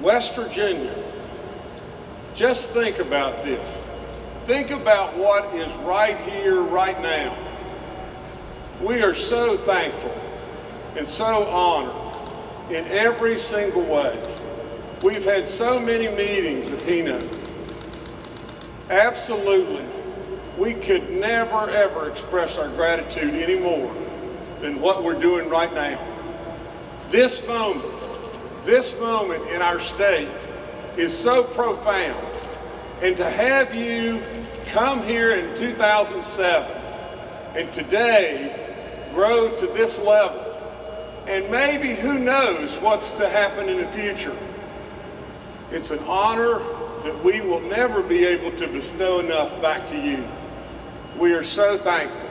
West Virginia, just think about this. Think about what is right here, right now. We are so thankful and so honored in every single way. We've had so many meetings with Hino. Absolutely, we could never ever express our gratitude any more than what we're doing right now. This moment, this moment in our state is so profound. And to have you come here in 2007 and today grow to this level, and maybe who knows what's to happen in the future. It's an honor that we will never be able to bestow enough back to you. We are so thankful.